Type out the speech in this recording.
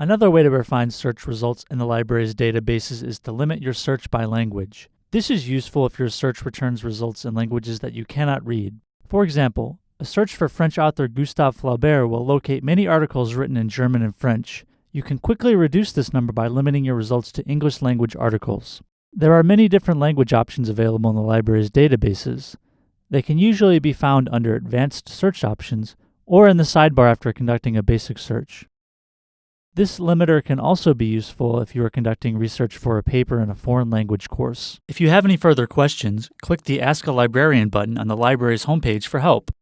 Another way to refine search results in the library's databases is to limit your search by language. This is useful if your search returns results in languages that you cannot read. For example, a search for French author Gustave Flaubert will locate many articles written in German and French. You can quickly reduce this number by limiting your results to English language articles. There are many different language options available in the library's databases. They can usually be found under Advanced Search Options or in the sidebar after conducting a basic search. This limiter can also be useful if you are conducting research for a paper in a foreign language course. If you have any further questions, click the Ask a Librarian button on the library's homepage for help.